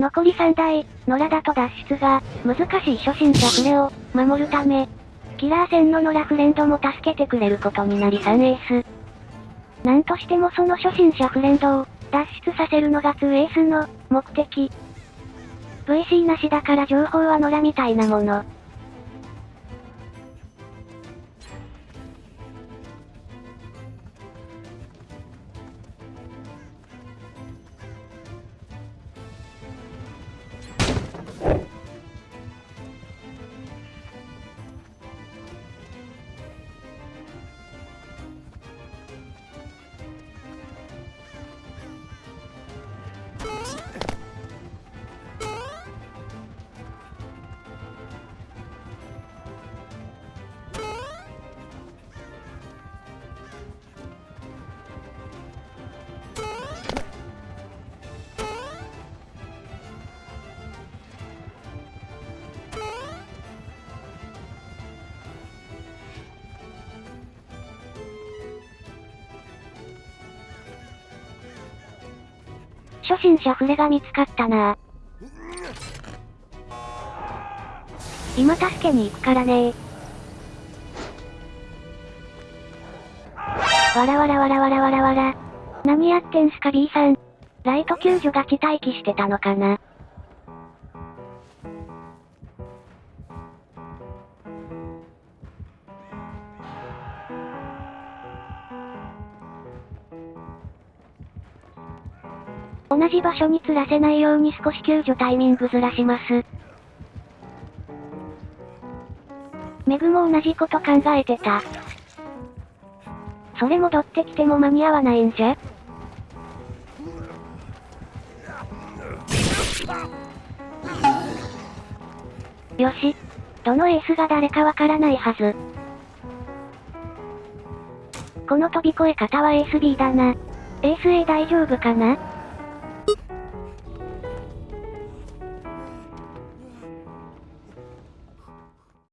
残り3台、野良だと脱出が、難しい初心者フレを、守るため、キラー戦の野良フレンドも助けてくれることになり3エース。なんとしてもその初心者フレンドを、脱出させるのが2エースの、目的。VC なしだから情報は野良みたいなもの。初心者フレが見つかったな今助けに行くからねわらわらわらわらわらわら。何やってんすか B さん。ライト救助が地待機してたのかな同じ場所に釣らせないように少し救助タイミングずらします。メグも同じこと考えてた。それ戻ってきても間に合わないんじゃ？よし。どのエースが誰かわからないはず。この飛び越え方はエース B だな。エース A 大丈夫かな？